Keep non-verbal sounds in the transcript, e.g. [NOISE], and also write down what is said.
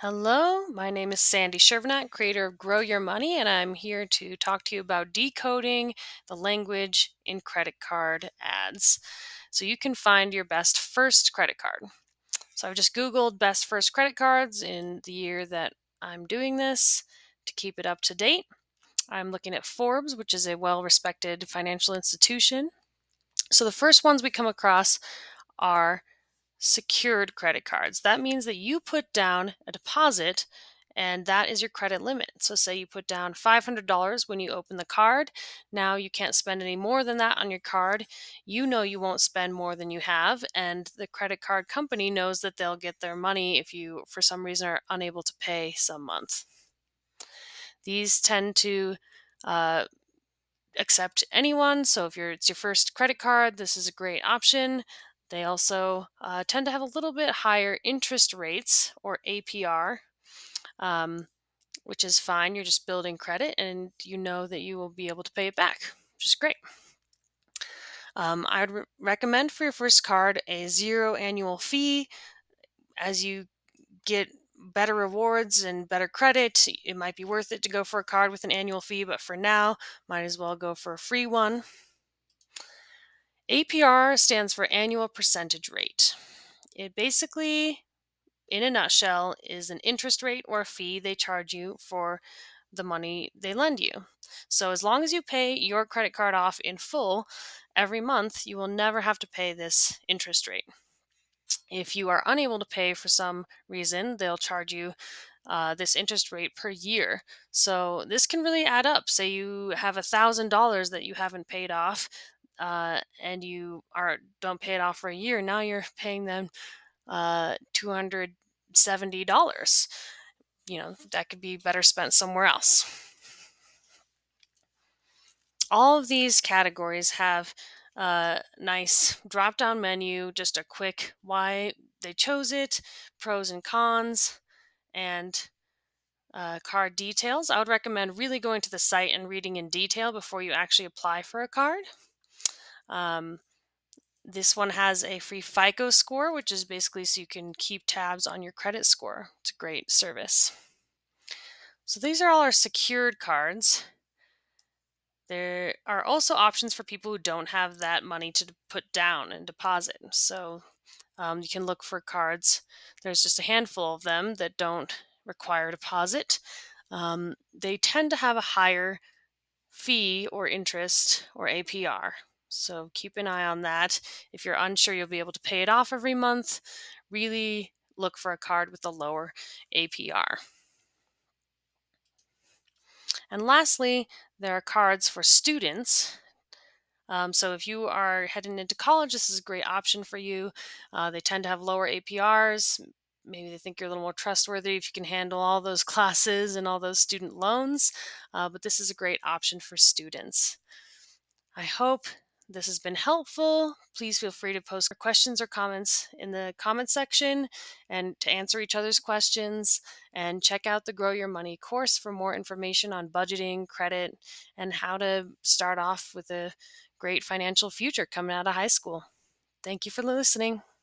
Hello, my name is Sandy Shervnat, creator of Grow Your Money, and I'm here to talk to you about decoding the language in credit card ads so you can find your best first credit card. So I've just Googled best first credit cards in the year that I'm doing this to keep it up to date. I'm looking at Forbes, which is a well respected financial institution. So the first ones we come across are secured credit cards. That means that you put down a deposit and that is your credit limit. So, say you put down $500 when you open the card. Now you can't spend any more than that on your card. You know you won't spend more than you have, and the credit card company knows that they'll get their money if you, for some reason, are unable to pay some month. These tend to uh, accept anyone. So if you're it's your first credit card, this is a great option. They also uh, tend to have a little bit higher interest rates or APR, um, which is fine. You're just building credit and you know that you will be able to pay it back, which is great. Um, I would re- recommend for your first card a zero annual fee. As you get better rewards and better credit, it might be worth it to go for a card with an annual fee, but for now, might as well go for a free one. APR stands for annual percentage rate. It basically, in a nutshell, is an interest rate or fee they charge you for the money they lend you. So, as long as you pay your credit card off in full every month, you will never have to pay this interest rate. If you are unable to pay for some reason, they'll charge you uh, this interest rate per year. So this can really add up. Say you have a thousand dollars that you haven't paid off, uh, and you are don't pay it off for a year. Now you're [LAUGHS] paying them uh, two hundred seventy dollars. You know that could be better spent somewhere else. All of these categories have a nice drop down menu, just a quick why they chose it, pros and cons, and uh, card details. I would recommend really going to the site and reading in detail before you actually apply for a card. Um, this one has a free FICO score, which is basically so you can keep tabs on your credit score. It's a great service. So these are all our secured cards. There are also options for people who don't have that money to put down and deposit. So um, you can look for cards. There's just a handful of them that don't require deposit. Um, they tend to have a higher fee or interest or APR. So keep an eye on that. If you're unsure you'll be able to pay it off every month, really look for a card with a lower APR. And lastly, there are cards for students. Um, so if you are heading into college, this is a great option for you. Uh, they tend to have lower APRs. Maybe they think you're a little more trustworthy if you can handle all those [LAUGHS] classes and all those student loans. Uh, but this is a great option for students. I hope this has been helpful. Please feel free to post questions or comments in the comment section and to answer each other's questions. And check out the Grow Your Money course for more information on budgeting, credit, and how to start off with a great financial future coming out of high school. Thank you for listening.